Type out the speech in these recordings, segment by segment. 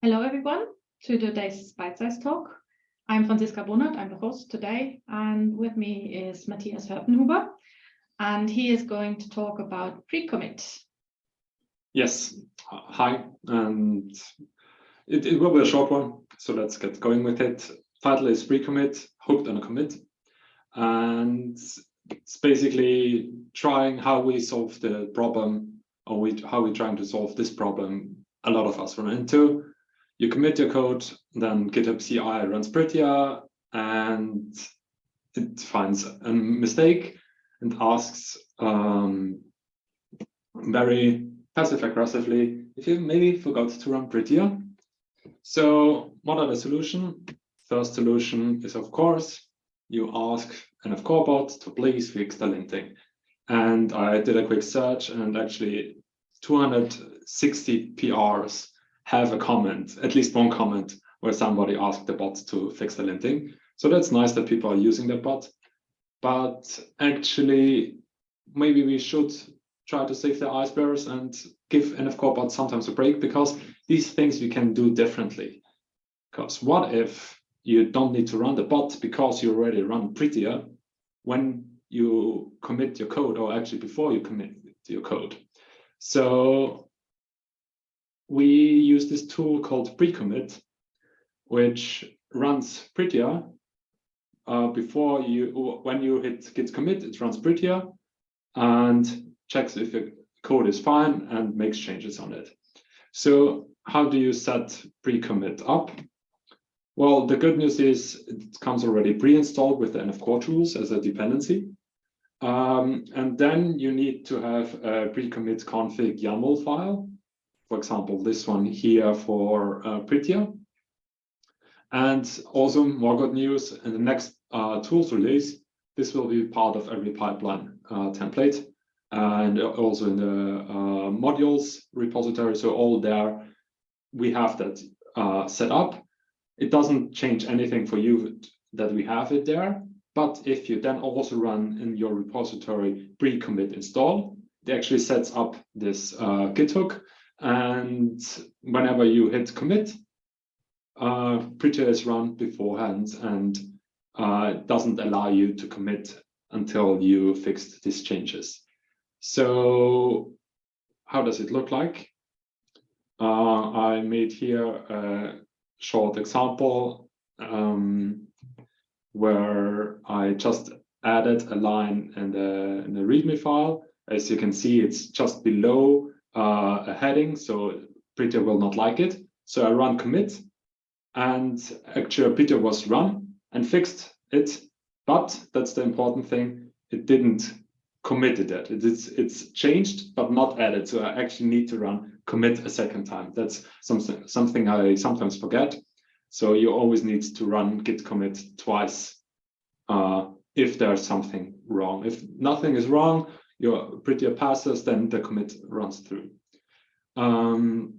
Hello, everyone, to today's Bytesize Talk. I'm Franziska Bonath, I'm the host today, and with me is Matthias Hörtenhuber, and he is going to talk about pre-commit. Yes, hi, and it, it will be a short one, so let's get going with it. Title is pre-commit, hooked on a commit, and it's basically trying how we solve the problem, or we, how we're trying to solve this problem a lot of us run into you commit your code, then GitHub CI runs prettier and it finds a mistake and asks um, very passive aggressively if you maybe forgot to run prettier. So what are the solution? First solution is of course you ask NF Core bot to please fix the linting. And I did a quick search and actually 260 PRs have a comment, at least one comment, where somebody asked the bot to fix the linting. So that's nice that people are using the bot. But actually, maybe we should try to save the icebergs and give NF Core bot sometimes a break because these things we can do differently. Because what if you don't need to run the bot because you already run prettier when you commit your code or actually before you commit your code. So we use this tool called pre-commit, which runs prettier uh, before you, when you hit git commit, it runs prettier and checks if the code is fine and makes changes on it. So how do you set pre-commit up? Well, the good news is it comes already pre-installed with the NF Core tools as a dependency. Um, and then you need to have a pre-commit config YAML file for example, this one here for uh. And also more good news, in the next uh, tools release, this will be part of every pipeline uh, template and also in the uh, modules repository. So all there, we have that uh, set up. It doesn't change anything for you that we have it there. But if you then also run in your repository pre-commit install, it actually sets up this uh, Git hook and whenever you hit commit, uh, Prettier is run beforehand and uh, doesn't allow you to commit until you fixed these changes. So how does it look like? Uh, I made here a short example um, where I just added a line in the, in the README file. As you can see, it's just below uh, a heading, so Prettier will not like it. So I run commit, and actually Prettier was run and fixed it. But that's the important thing, it didn't commit it. It's, it's changed, but not added. So I actually need to run commit a second time. That's something, something I sometimes forget. So you always need to run git commit twice uh, if there's something wrong. If nothing is wrong, your prettier passes, then the commit runs through. Um,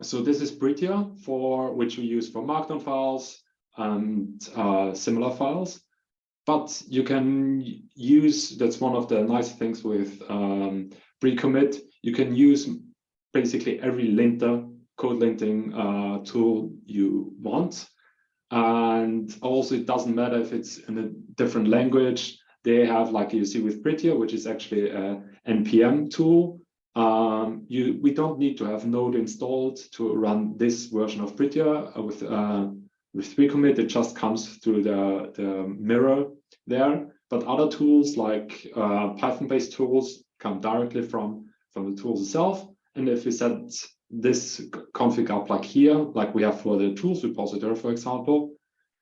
so this is prettier for which we use for markdown files and uh, similar files. But you can use, that's one of the nice things with um, pre-commit, you can use basically every linter, code linting uh, tool you want. And also it doesn't matter if it's in a different language, they have, like you see with Prettier, which is actually a NPM tool. Um, you, we don't need to have Node installed to run this version of Prettier uh, with uh, with pre-commit. It just comes through the, the mirror there. But other tools like uh, Python-based tools come directly from, from the tools itself. And if we set this config up like here, like we have for the tools repository, for example,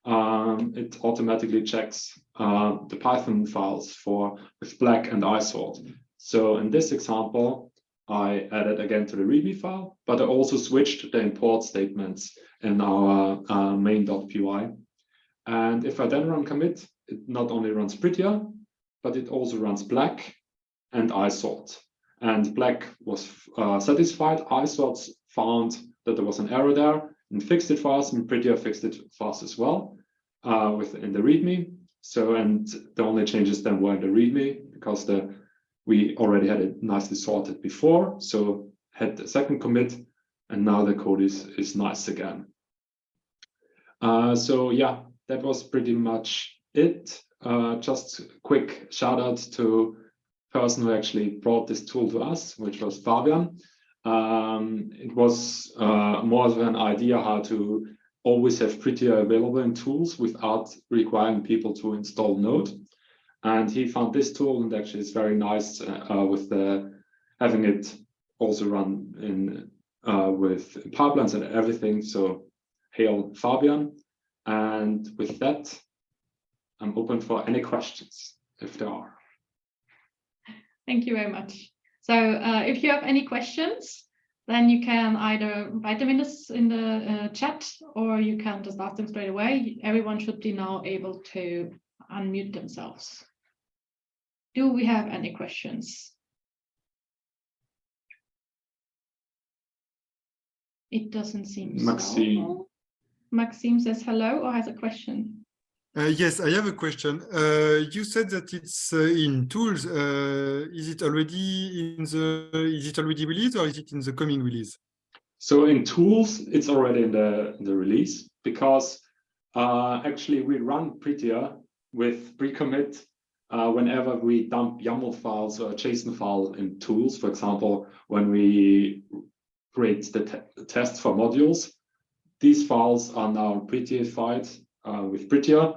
um, it automatically checks uh, the Python files for with black and isort. So in this example, I added again to the README file, but I also switched the import statements in our uh, main.py. And if I then run commit, it not only runs prettier, but it also runs black and isort. And black was uh, satisfied. isort found that there was an error there and fixed it fast, and prettier fixed it fast as well uh, within the README. So, and the only changes then were in the README because the we already had it nicely sorted before. So had the second commit and now the code is, is nice again. Uh, so yeah, that was pretty much it. Uh, just quick shout out to person who actually brought this tool to us, which was Fabian. Um, it was uh, more of an idea how to always have Prettier available in tools without requiring people to install Node. And he found this tool and actually it's very nice uh, with the having it also run in uh, with pipelines and everything. So hail Fabian. And with that, I'm open for any questions if there are. Thank you very much. So uh, if you have any questions, then you can either write them in, this, in the uh, chat or you can just ask them straight away. Everyone should be now able to unmute themselves. Do we have any questions? It doesn't seem Maxime. so. Maxime says hello or has a question. Uh, yes, I have a question. Uh, you said that it's uh, in tools. Uh, is it already in the? Is it already released or is it in the coming release? So in tools, it's already in the the release because uh, actually we run prettier with pre-commit uh, whenever we dump YAML files or JSON file in tools. For example, when we create the te tests for modules, these files are now prettified with prettier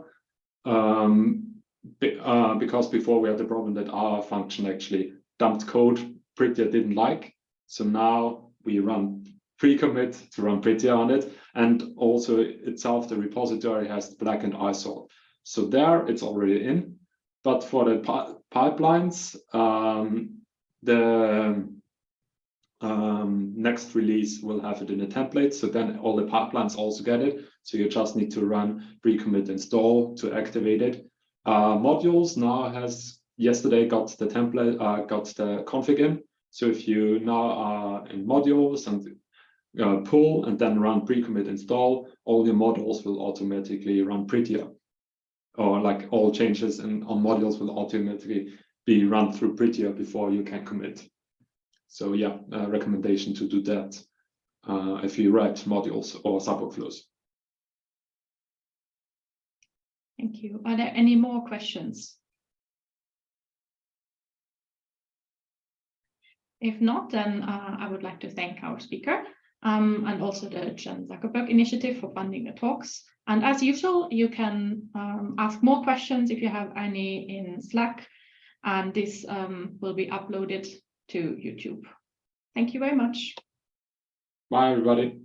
um, be, uh, because before we had the problem that our function actually dumped code Prettier didn't like. So now we run pre-commit to run Prettier on it. And also itself, the repository has black and isort. So there it's already in. But for the pi pipelines, um, the um, next release will have it in a template. So then all the pipelines also get it. So you just need to run pre-commit install to activate it. Uh, modules now has yesterday got the template, uh, got the config in. So if you now are in modules and uh, pull and then run pre-commit install, all your modules will automatically run prettier. Or like all changes in, on modules will automatically be run through prettier before you can commit. So yeah, a recommendation to do that uh, if you write modules or subworkflows. Thank you. Are there any more questions? If not, then uh, I would like to thank our speaker um, and also the Chan Zuckerberg Initiative for funding the talks. And as usual, you can um, ask more questions if you have any in Slack, and this um, will be uploaded to YouTube. Thank you very much. Bye, everybody.